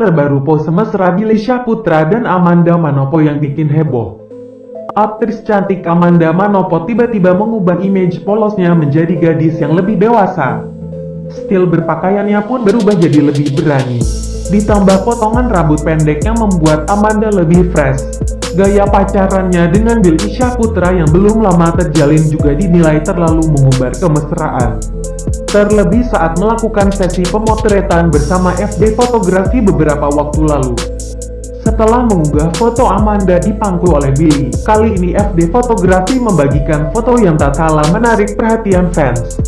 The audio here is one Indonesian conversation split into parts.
Terbaru pose mesra Billy Syahputra dan Amanda Manopo yang bikin heboh. Aktris cantik Amanda Manopo tiba-tiba mengubah image polosnya menjadi gadis yang lebih dewasa. Stil berpakaiannya pun berubah jadi lebih berani. Ditambah potongan rambut pendek yang membuat Amanda lebih fresh. Gaya pacarannya dengan Billy Syahputra yang belum lama terjalin juga dinilai terlalu mengumbar kemesraan. Terlebih saat melakukan sesi pemotretan bersama FD Fotografi beberapa waktu lalu. Setelah mengunggah foto Amanda dipangku oleh Billy, kali ini FD Fotografi membagikan foto yang tak kalah menarik perhatian fans.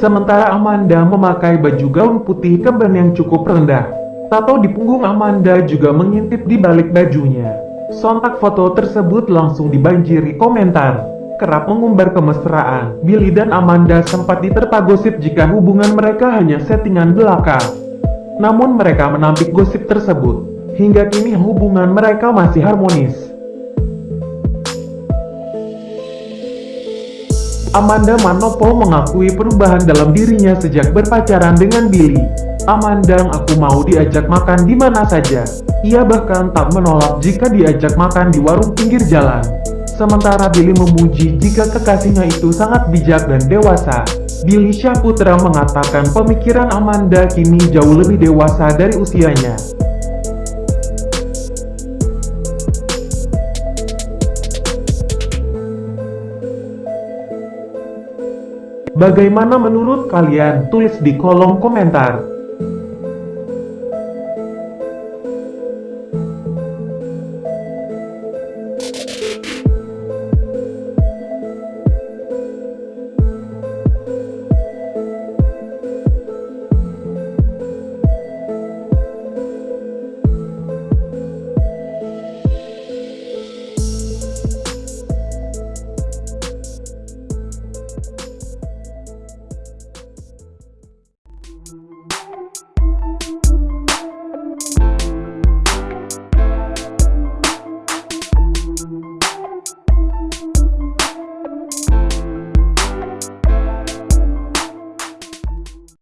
Sementara Amanda memakai baju gaun putih kemben yang cukup rendah. Tato di punggung Amanda juga mengintip di balik bajunya. Sontak foto tersebut langsung dibanjiri komentar kerap mengumbar kemesraan. Billy dan Amanda sempat diterpa gosip jika hubungan mereka hanya settingan belaka. Namun mereka menampik gosip tersebut. Hingga kini hubungan mereka masih harmonis. Amanda Manopo mengakui perubahan dalam dirinya sejak berpacaran dengan Billy. Amanda aku mau diajak makan di mana saja. Ia bahkan tak menolak jika diajak makan di warung pinggir jalan. Sementara Billy memuji jika kekasihnya itu sangat bijak dan dewasa. Billy Syahputra mengatakan pemikiran Amanda kini jauh lebih dewasa dari usianya. Bagaimana menurut kalian? Tulis di kolom komentar.